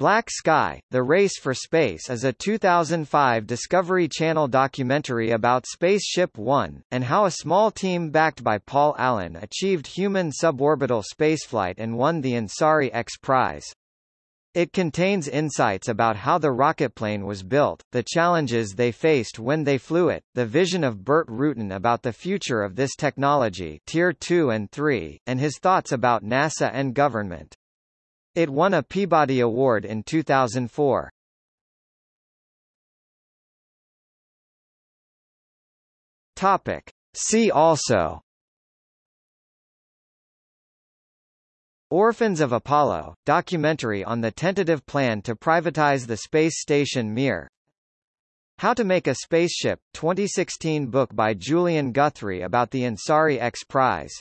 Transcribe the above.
Black Sky, The Race for Space is a 2005 Discovery Channel documentary about Spaceship One, and how a small team backed by Paul Allen achieved human suborbital spaceflight and won the Ansari X Prize. It contains insights about how the rocketplane was built, the challenges they faced when they flew it, the vision of Burt Rutan about the future of this technology Tier 2 and 3, and his thoughts about NASA and government. It won a Peabody Award in 2004. Topic. See also Orphans of Apollo, documentary on the tentative plan to privatize the space station Mir How to Make a Spaceship, 2016 book by Julian Guthrie about the Ansari X Prize